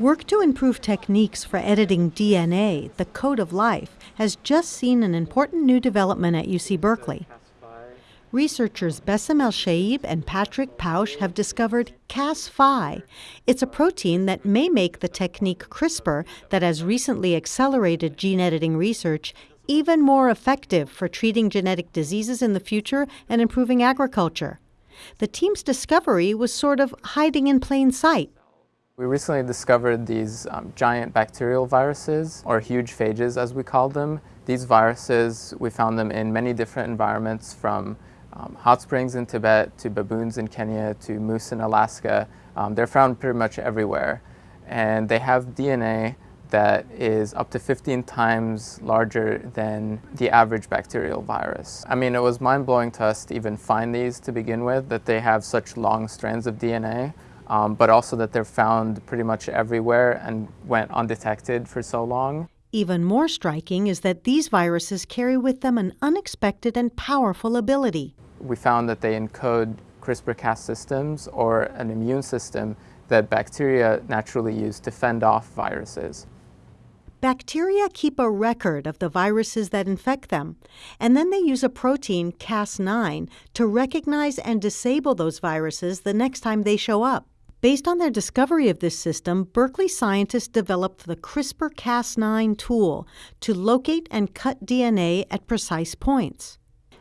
Work to improve techniques for editing DNA, the code of life, has just seen an important new development at UC Berkeley. Researchers Basem Al-Shayeb and Patrick Pausch have discovered CasΦ. It's a protein that may make the technique CRISPR, that has recently accelerated gene editing research, even more effective for treating genetic diseases in the future and improving agriculture. The team's discovery was sort of hiding in plain sight. We recently discovered these um, giant bacterial viruses, or huge phages as we call them. These viruses, we found them in many different environments from um, hot springs in Tibet to baboons in Kenya to moose in Alaska. Um, they're found pretty much everywhere. And they have DNA that is up to 15 times larger than the average bacterial virus. I mean, it was mind-blowing to us to even find these to begin with, that they have such long strands of DNA, um, but also that they're found pretty much everywhere and went undetected for so long. Even more striking is that these viruses carry with them an unexpected and powerful ability. We found that they encode CRISPR-Cas systems or an immune system that bacteria naturally use to fend off viruses. Bacteria keep a record of the viruses that infect them, and then they use a protein, Cas9, to recognize and disable those viruses the next time they show up. Based on their discovery of this system, Berkeley scientists developed the CRISPR Cas9 tool to locate and cut DNA at precise points.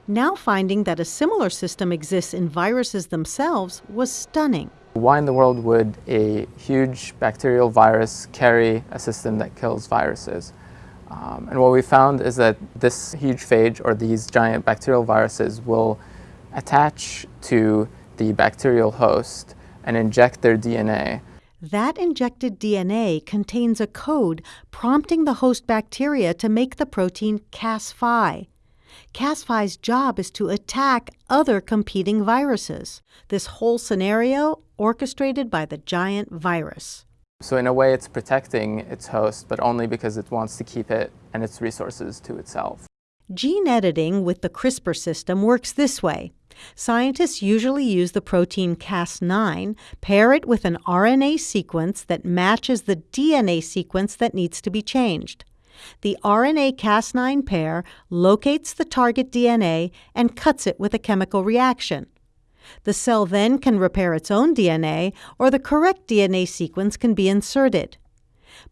Now finding that a similar system exists in viruses themselves was stunning. Why in the world would a huge bacterial virus carry a system that kills viruses? Um, and what we found is that this huge phage or these giant bacterial viruses will attach to the bacterial host and inject their DNA. That injected DNA contains a code prompting the host bacteria to make the protein CasΦ. CasΦ's job is to attack other competing viruses. This whole scenario orchestrated by the giant virus. So in a way it's protecting its host, but only because it wants to keep it and its resources to itself. Gene editing with the CRISPR system works this way. Scientists usually use the protein Cas9, pair it with an RNA sequence that matches the DNA sequence that needs to be changed. The RNA Cas9 pair locates the target DNA and cuts it with a chemical reaction. The cell then can repair its own DNA, or the correct DNA sequence can be inserted.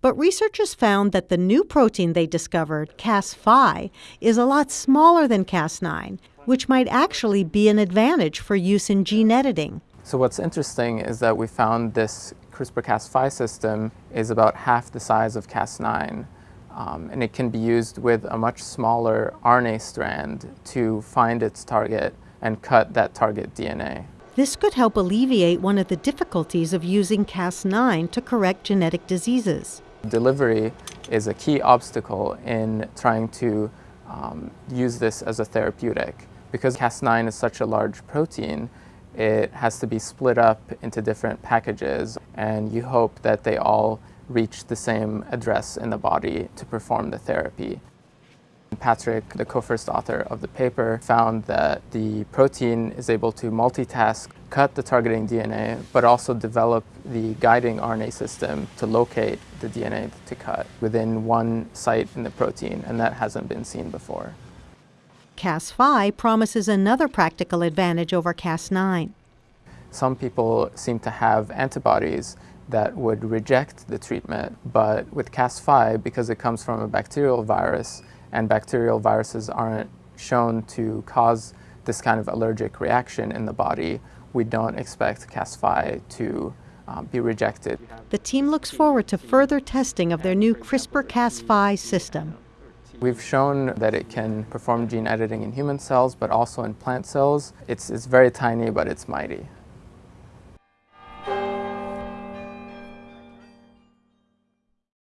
But researchers found that the new protein they discovered, CasΦ, is a lot smaller than Cas9, which might actually be an advantage for use in gene editing. So what's interesting is that we found this CRISPR-CasΦ system is about half the size of Cas9. Um, and it can be used with a much smaller RNA strand to find its target and cut that target DNA. This could help alleviate one of the difficulties of using Cas9 to correct genetic diseases. Delivery is a key obstacle in trying to um, use this as a therapeutic. Because Cas9 is such a large protein, it has to be split up into different packages and you hope that they all reach the same address in the body to perform the therapy. Patrick, the co-first author of the paper, found that the protein is able to multitask, cut the targeting DNA, but also develop the guiding RNA system to locate the DNA to cut within one site in the protein, and that hasn't been seen before. CasΦ promises another practical advantage over Cas9. Some people seem to have antibodies that would reject the treatment, but with CasΦ, because it comes from a bacterial virus, and bacterial viruses aren't shown to cause this kind of allergic reaction in the body, we don't expect CasΦ to um, be rejected. The team looks forward to further testing of their new CRISPR-CasΦ system. We've shown that it can perform gene editing in human cells, but also in plant cells. It's, it's very tiny, but it's mighty.